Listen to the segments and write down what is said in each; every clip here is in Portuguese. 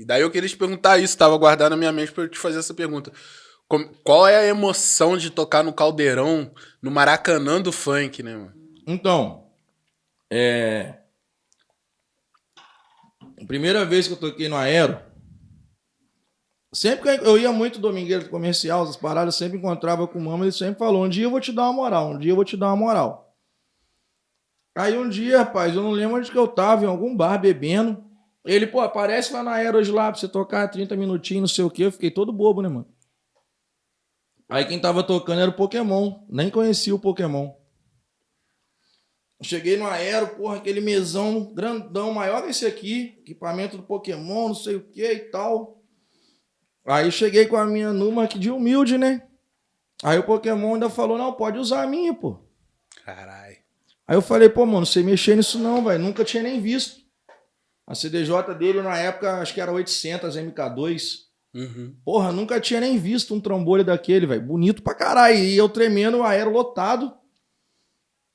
E daí eu queria te perguntar isso, tava guardado na minha mente pra eu te fazer essa pergunta. Qual é a emoção de tocar no caldeirão, no Maracanã do funk, né, mano? Então, é. Primeira vez que eu toquei no Aero, sempre que eu ia muito domingueiro comercial, as paradas, sempre encontrava com o Mama, ele sempre falou: um dia eu vou te dar uma moral, um dia eu vou te dar uma moral. Aí um dia, rapaz, eu não lembro onde que eu tava, em algum bar bebendo. Ele, pô, aparece lá na Aero hoje lá pra você tocar 30 minutinhos, não sei o quê. Eu fiquei todo bobo, né, mano? Aí quem tava tocando era o Pokémon. Nem conhecia o Pokémon. Cheguei no Aero, porra, aquele mesão grandão, maior que esse aqui, equipamento do Pokémon, não sei o que e tal. Aí cheguei com a minha Numa aqui de humilde, né? Aí o Pokémon ainda falou, não, pode usar a minha, pô. Caralho. Aí eu falei, pô, mano, você mexer nisso não, velho. Nunca tinha nem visto. A CDJ dele na época, acho que era 800 MK2. Uhum. Porra, nunca tinha nem visto um trombolho daquele, velho. Bonito pra caralho. E eu tremendo, o aero lotado.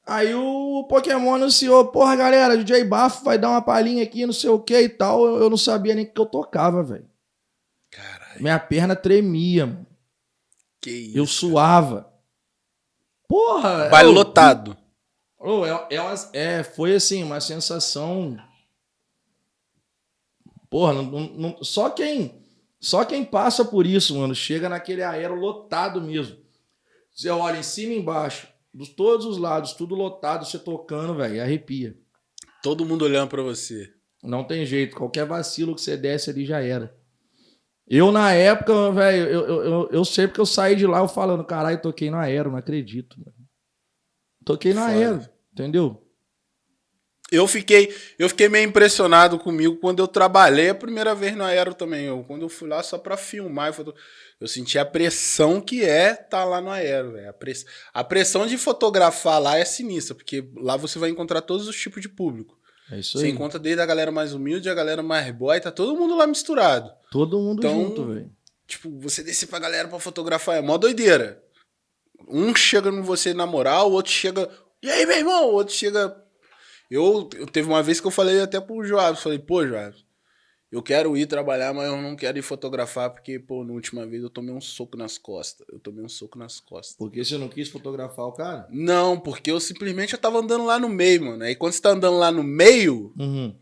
Aí o Pokémon anunciou, porra, galera, DJ Bafo vai dar uma palhinha aqui, não sei o que e tal. Eu, eu não sabia nem que eu tocava, velho. Caralho. Minha perna tremia, mano. Que isso. Eu suava. Porra! Baile eu- lotado. É, é, uma- é, foi assim, uma sensação. Porra, não- não- só quem só quem passa por isso, mano, chega naquele aero lotado mesmo. Você olha em cima e embaixo, dos todos os lados, tudo lotado, você tocando, velho, arrepia. Todo mundo olhando pra você. Não tem jeito, qualquer vacilo que você desce ali já era. Eu, na época, velho, eu, eu, eu, eu sei porque eu saí de lá eu falando, caralho, toquei no aero, não acredito, mano. Toquei no Foda. aero, entendeu? Eu fiquei, eu fiquei meio impressionado comigo quando eu trabalhei a primeira vez na Aero também. Eu, quando eu fui lá só pra filmar, eu, eu senti a pressão que é estar lá no Aero. A, press- a pressão de fotografar lá é sinistra, porque lá você vai encontrar todos os tipos de público. É isso Você aí. encontra desde a galera mais humilde, a galera mais boy, tá todo mundo lá misturado. Todo mundo Então, junto, velho. Tipo, você descer pra galera pra fotografar é mó doideira. Um chega em você na moral, o outro chega. E aí, meu irmão? O outro chega. Eu, eu teve uma vez que eu falei até pro Joab, falei, pô, Joab, eu quero ir trabalhar, mas eu não quero ir fotografar, porque, pô, na última vez eu tomei um soco nas costas. Eu tomei um soco nas costas. Porque você não quis fotografar o cara? Não, porque eu simplesmente eu tava andando lá no meio, mano. Aí quando você tá andando lá no meio, Uhum.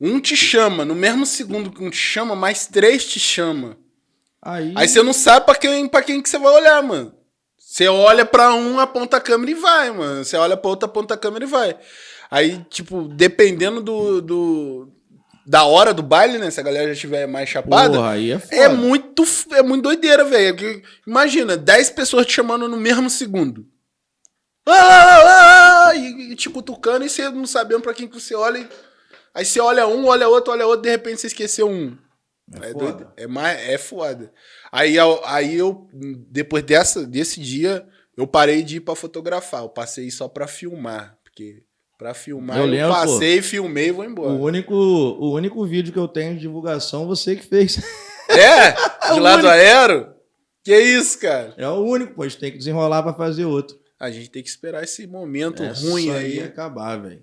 um te chama. No mesmo segundo que um te chama, mais três te chama. Aí, Aí você não sabe pra quem, pra quem que você vai olhar, mano. Você olha pra um, aponta a câmera e vai, mano. Você olha pra outro, aponta a câmera e vai. Aí, tipo, dependendo do, do- da hora do baile, né? Se a galera já estiver mais chapada, porra, aí é foda. é muito, é muito doideira, velho. Porque, Imagina, 10 pessoas te chamando no mesmo segundo. Ah, ah, ah, e, e te cutucando e você não sabendo pra quem que você olha. e- Aí você olha um, olha outro, olha outro, de repente você esqueceu um. É É, foda. É, mais, é foda. Aí, eu- aí eu, depois dessa, desse dia, eu parei de ir pra fotografar. Eu passei só pra filmar. Porque pra filmar Eu eu, lembro, passei, filmei e vou embora. O único, o único vídeo que eu tenho de divulgação, você que fez. É? De o lá do único. aero? Que isso, cara? É o único, pô. A gente tem que desenrolar pra fazer outro. A gente tem que esperar esse momento É ruim aí. ia acabar, velho.